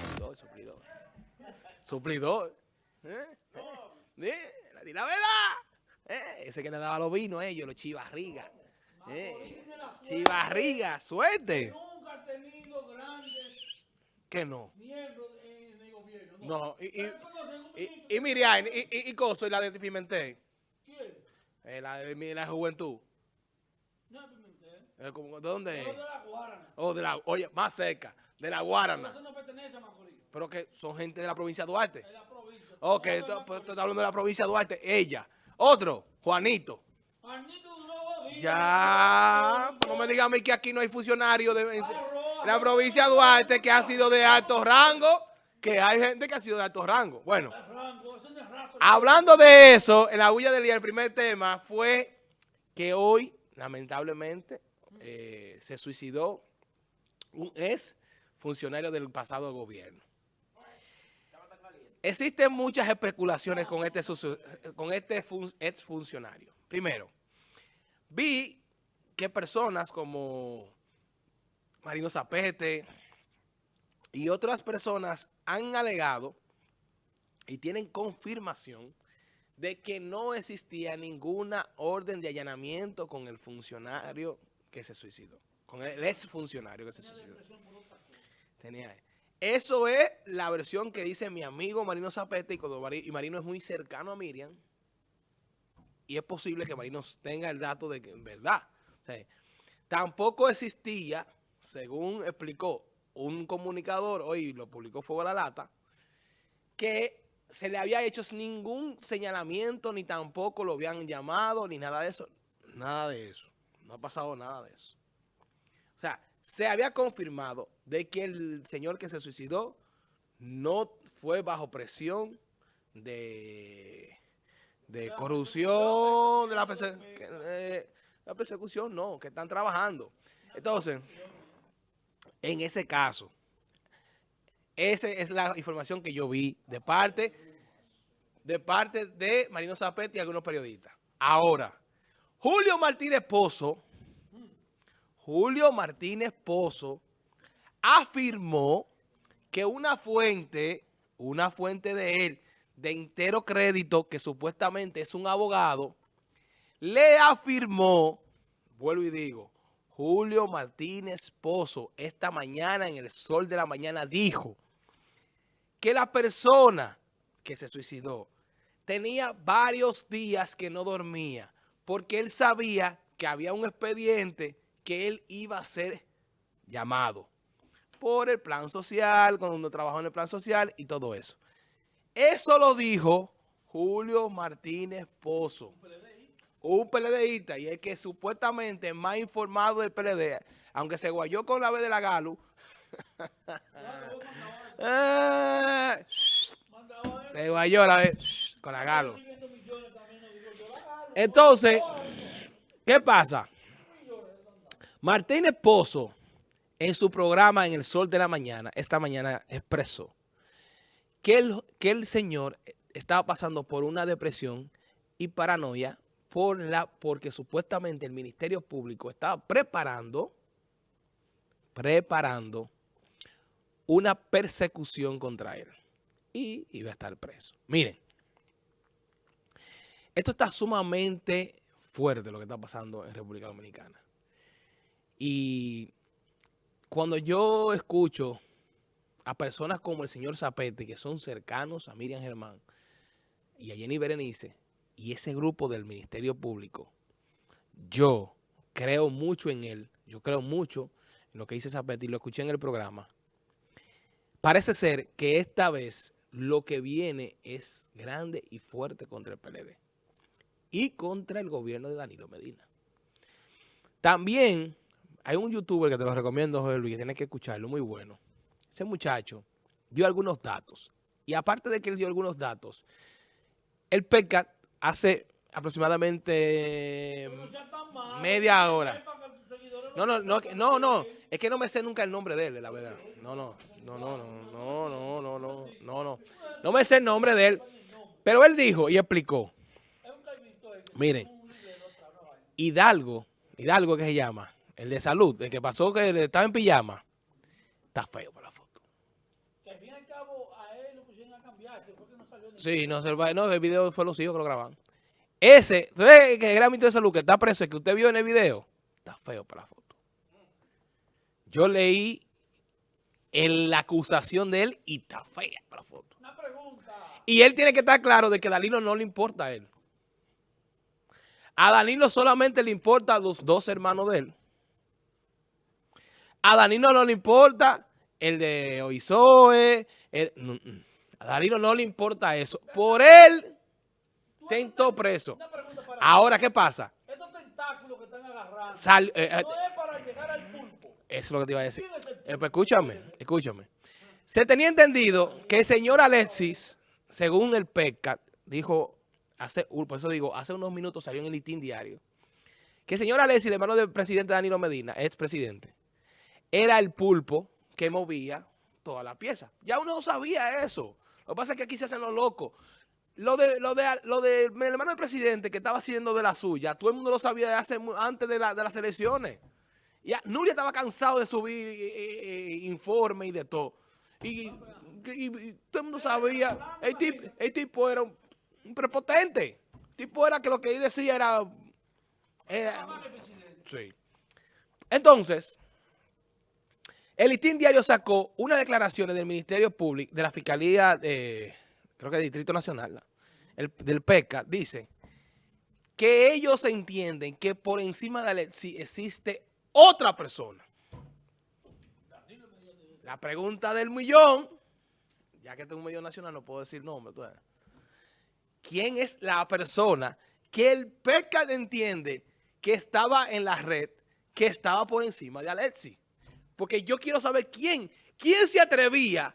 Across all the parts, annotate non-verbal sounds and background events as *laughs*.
Suplidor, suplidor. Suplidor. ¿Eh? ¿Eh? La, di la verdad. ¿Eh? Ese que le daba los vinos a ellos, los chivarrigas. ¿Eh? Chivarrigas, suerte. Nunca tenido grandes ¿Qué no? miembros gobierno. No, y, y, ¿Ustedes conocen un y, Miriam, y, y, y Coso, y la de Pimentel, ¿Quién? eh, la de la juventud. No, Pimentel. Eh, ¿De dónde es? de la Guarana. Oh, de la, oye, más cerca, de la Pero Guarana. eso no pertenece a Macorís. Pero que son gente de la provincia de Duarte. Es la provincia. Ok, no, pues, tú estás hablando de la provincia de Duarte. Ella. Otro, Juanito. Juanito duró. Ya, pues no me digas a mí que aquí no hay funcionarios de la provincia de Duarte que ha sido de alto rango, que hay gente que ha sido de alto rango. Bueno, hablando de eso, en la huella del día, el primer tema fue que hoy, lamentablemente, eh, se suicidó un ex funcionario del pasado gobierno. Existen muchas especulaciones con este, este ex funcionario. Primero, vi que personas como Marino Zapete y otras personas han alegado y tienen confirmación de que no existía ninguna orden de allanamiento con el funcionario que se suicidó, con el ex funcionario que se suicidó. Tenía eso es la versión que dice mi amigo Marino Zapete y, cuando Mari- y Marino es muy cercano a Miriam. Y es posible que Marino tenga el dato de que en verdad. o sea, tampoco existía, según explicó un comunicador, hoy lo publicó Fuego a la Lata, que se le había hecho ningún señalamiento, ni tampoco lo habían llamado, ni nada de eso. Nada de eso. No ha pasado nada de eso. O sea, se había confirmado de que el señor que se suicidó no fue bajo presión de, de corrupción, de la, perse- eh, la persecución, no, que están trabajando. Entonces, en ese caso, esa es la información que yo vi de parte de parte de Marino Zapete y algunos periodistas. Ahora, Julio Martínez Pozo, Julio Martínez Pozo afirmó que una fuente, una fuente de él, de entero crédito, que supuestamente es un abogado, le afirmó, vuelvo y digo, Julio Martínez Pozo, esta mañana en el sol de la mañana dijo que la persona que se suicidó tenía varios días que no dormía porque él sabía que había un expediente que él iba a ser llamado por el plan social, cuando trabajó en el plan social y todo eso. Eso lo dijo Julio Martínez Pozo, un PLDista y el que supuestamente es más informado del PLD, aunque se guayó con la vez de la Galu. *laughs* *laughs* Eh, se guayó la vez con la Galo. Entonces, ¿qué pasa? Martínez Pozo, en su programa En el Sol de la Mañana, esta mañana expresó que el, que el señor estaba pasando por una depresión y paranoia por la, porque supuestamente el Ministerio Público estaba preparando, preparando una persecución contra él y iba a estar preso. Miren, esto está sumamente fuerte lo que está pasando en República Dominicana. Y cuando yo escucho a personas como el señor Zapete, que son cercanos a Miriam Germán y a Jenny Berenice, y ese grupo del Ministerio Público, yo creo mucho en él, yo creo mucho en lo que dice Zapete y lo escuché en el programa. Parece ser que esta vez lo que viene es grande y fuerte contra el PLD y contra el gobierno de Danilo Medina. También hay un youtuber que te lo recomiendo, José Luis, que tienes que escucharlo, muy bueno. Ese muchacho dio algunos datos. Y aparte de que él dio algunos datos, el PECAT hace aproximadamente media hora. No, no, no, no, no, es que no me sé nunca el nombre de él, la verdad. No, no, no, no, no, no, no, no, no, no, no. No me sé el nombre de él. Pero él dijo y explicó. Miren, Hidalgo, Hidalgo que se llama, el de salud, el que pasó que estaba en pijama, está feo para la foto. Que al fin y al cabo a él lo pusieron a cambiar, que no salió ni Sí, no, el video fue los hijos que lo grabaron. Ese, ¿usted que era de salud que está preso, el que usted vio en el video? Está feo para la foto. Yo leí en la acusación de él y está fea para la foto. Una pregunta. Y él tiene que estar claro de que Danilo no le importa a él. A Danilo solamente le importa a los dos hermanos de él. A Danilo no le importa el de Oizoe. no, mm. a Danilo no le importa eso. Por él, tentó preso. Ahora, ¿qué pasa? Estos tentáculos que están agarrando. Sal- es para llegar al pulpo. eso es lo que te iba a decir. ¿Quién es el Eh, pues escúchame, escúchame. Se tenía entendido que el señor Alexis, según el PECAT, dijo, hace, por eso digo, hace unos minutos salió en el litín diario, que el señor Alexis, el hermano del presidente Danilo Medina, expresidente, era el pulpo que movía toda la pieza. Ya uno no sabía eso. Lo que pasa es que aquí se hacen los locos. Lo de, lo de, lo de hermano del presidente que estaba haciendo de la suya, todo el mundo lo sabía hace, antes de, la- de las elecciones. Ya, Nuria estaba cansado de subir eh, eh, informe y de todo. Y todo el mundo sabía. El tipo, el tipo era un, un prepotente. El tipo era que lo que él decía era... era- sí. Entonces, el listín diario sacó unas declaraciones del Ministerio Público, de la Fiscalía, de, creo que del Distrito Nacional, del PECA, dice que ellos entienden que por encima de Alexis existe otra persona. La pregunta del millón, ya que tengo un millón nacional, no puedo decir nombre. ¿Quién es la persona que el PECA entiende que estaba en la red, que estaba por encima de Alexis? Porque yo quiero saber quién, quién se atrevía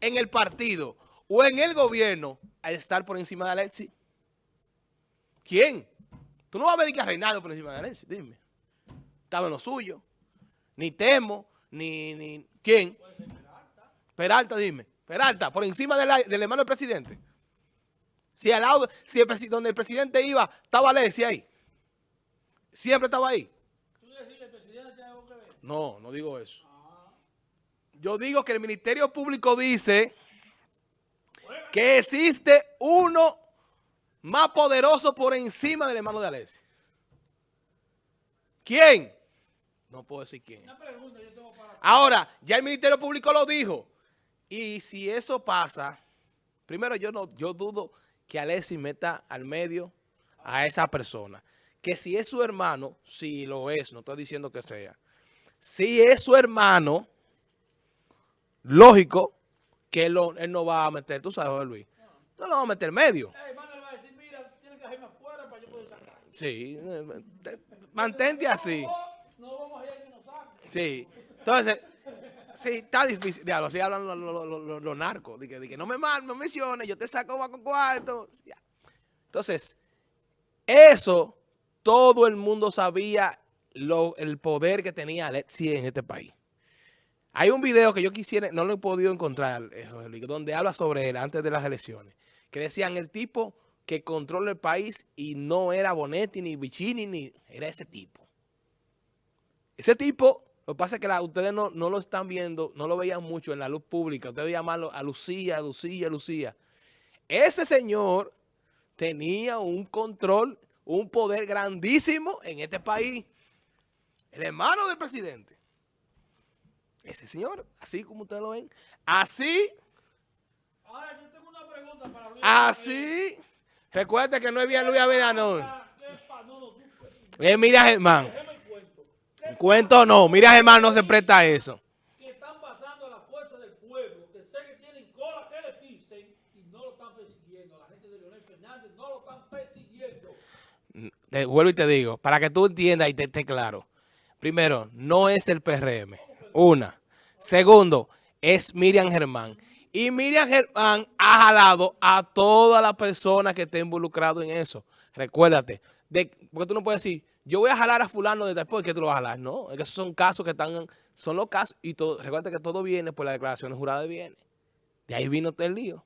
en el partido o en el gobierno a estar por encima de Alexis. ¿Quién? Tú no vas a ver que a Reinaldo por encima de Alexis, dime. Estaba en lo suyo. Ni Temo, ni... ni ¿Quién? Peralta, dime. Peralta, por encima de la- del hermano del presidente. Si al lado, si el donde el presidente iba, estaba Alexis ahí. Siempre estaba ahí. ¿Tú decís que el presidente tiene algo que ver? No, no digo eso. Yo digo que el Ministerio Público dice que existe uno más poderoso por encima del hermano de Alexis. ¿Quién? No puedo decir quién. Una pregunta yo tengo para... Ahora, ya el Ministerio Público lo dijo. Y si eso pasa, primero yo no, yo dudo que Alexis meta al medio a esa persona. Que si es su hermano, si lo es, no estoy diciendo que sea. Si es su hermano, lógico que él, lo- él no va a meter, tú sabes, José Luis, no lo va a meter en medio. Sí, eh, te- mantente así. Sí. Entonces, sí, está difícil. Diablo, así hablan los, los- los- narcos. De que, no me mal, no menciones, yo te saco bajo cuarto. Entonces, eso, todo el mundo sabía lo, el poder que tenía Alexis en este país. Hay un video que yo quisiera, no lo he podido encontrar, eh, donde habla sobre él antes de las elecciones. Que decían el tipo que controla el país y no era Bonetti, ni Vicini, ni era ese tipo. Ese tipo, lo que pasa es que la- ustedes no, no lo están viendo, no lo veían mucho en la luz pública. Ustedes veían más lo- a Lucía, a Lucía, a Lucía. Ese señor tenía un control, un poder grandísimo en este país. El hermano del presidente. Ese señor, así como ustedes lo ven. Así, Ahora yo tengo una pregunta para Luis. así. Recuerda que no es bien Luis Abinader, no. ¿Qué pa- no, no, tú, pues, Eh, mira, Germán. déjeme el cuento. ¿Qué Cuento no. Mira, Germán, no se presta a eso. que están pasando a la fuerza del pueblo, que sé que tienen cola que le pisen y no lo están persiguiendo. La gente de Leonel Fernández no lo están persiguiendo. Te vuelvo y te digo, para que tú entiendas y te esté claro. Primero, no es el PRM. Una. Segundo, es Miriam Germán. Y Miriam Germán ha jalado a todas las personas que estén involucradas en eso. Recuérdate, de, porque tú no puedes decir, yo voy a jalar a fulano de después que tú lo vas a jalar. No, es que esos son casos que están, son los casos. Y todo, recuerda que todo viene por la declaración jurada de bienes. De ahí vino el lío.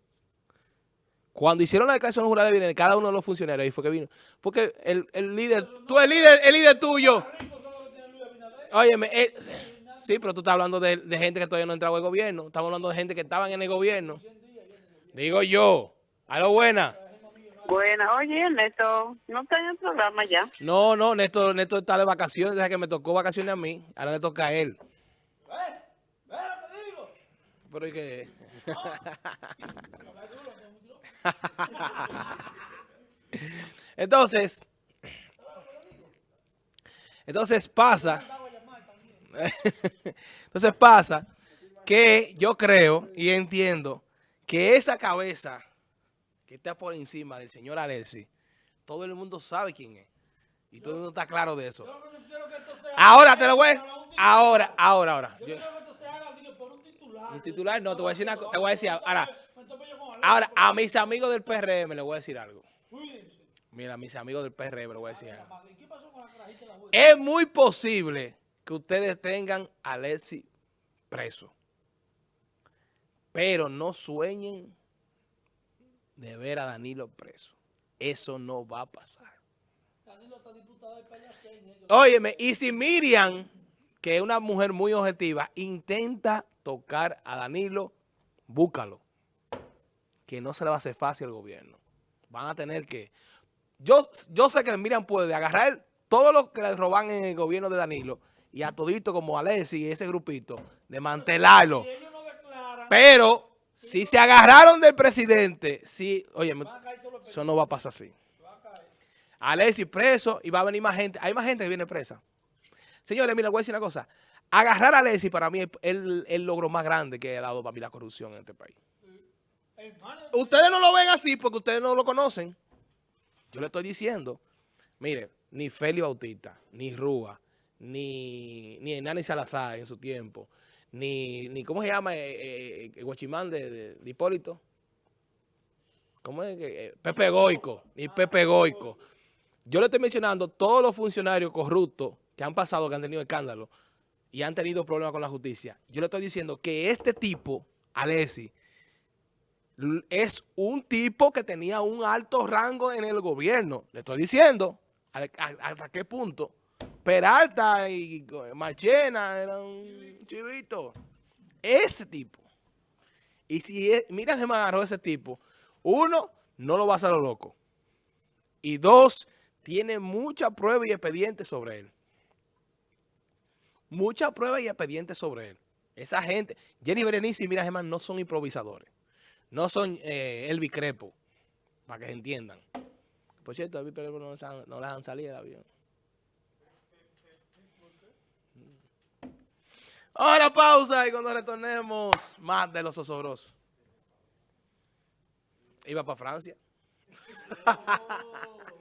Cuando hicieron la declaración jurada de bienes cada uno de los funcionarios, ahí fue que vino. Porque el, líder, tú el líder, el líder tuyo. Óyeme, eh, Sí, pero tú estás hablando de, de gente que todavía no ha entrado al gobierno. Estamos hablando de gente que estaban en el gobierno. Digo yo. A lo buena. Bueno, oye, Ernesto, no está en el programa ya. No, no, Néstor, Néstor está de vacaciones, desde que me tocó vacaciones a mí. Ahora le toca a él. ¿Ves lo que digo? Pero me duro. *laughs* Entonces, entonces pasa, *laughs* entonces pasa que yo creo y entiendo que esa cabeza que está por encima del señor Alessi, todo el mundo sabe quién es. Y todo el mundo está claro de eso. Yo no quiero que esto sea- Ahora te lo voy a decir. Ahora, ahora, ahora. Yo Yo- quiero que esto se haga digo, por un titular. Un titular, no, te voy a decir una co- te voy a decir ahora. Yo con Alex, ahora, a mis amigos del PRM les voy a decir algo. Mira, a mis amigos del PRM les voy a decir algo. Es muy posible que ustedes tengan a Alexi preso. Pero no sueñen de ver a Danilo preso. Eso no va a pasar. Danilo está diputado de ellos- Óyeme, y si Miriam, que es una mujer muy objetiva, intenta tocar a Danilo, búscalo. Que no se le va a hacer fácil al gobierno. Van a tener que... Yo, yo sé que Miriam puede agarrar todo lo que le roban en el gobierno de Danilo y a todito como Alessi y ese grupito, no declaran, Pero si se agarraron del presidente, sí, oye, eso no va a pasar así. Alexis preso y va a venir más gente. Hay más gente que viene presa. Señores, mira, voy a decir una cosa. Agarrar a Alexis para mí es el, logro más grande que ha dado para mí la corrupción en este país. Ustedes no lo ven así porque ustedes no lo conocen. Yo le estoy diciendo, mire, ni Feli Bautista, ni Rúa, ni, ni Salazar en su tiempo, ni, ni ¿cómo se llama? Eh, eh, el Guachimán de, de- Hipólito. ¿Cómo es? eh, Pepe Goico, ni Pepe Goico. Yo le estoy mencionando todos los funcionarios corruptos que han pasado, que han tenido escándalo y han tenido problemas con la justicia. Yo le estoy diciendo que este tipo, Alessi, es un tipo que tenía un alto rango en el gobierno. Le estoy diciendo hasta qué punto. Peralta y Marchena eran un chivito. Ese tipo. Y si mira que me agarró ese tipo, uno, no lo va a lo loco. Y dos, tiene mucha prueba y expediente sobre él. Mucha prueba y expediente sobre él. Esa gente, Jenny Berenice y Mira Germán no son improvisadores. No son eh, Elvi Crepo, para que se entiendan. Por cierto, Elvi Crepo no, no han salido del avión. Ahora pausa y cuando retornemos, más de los osobrosos. Iba para Francia. *laughs*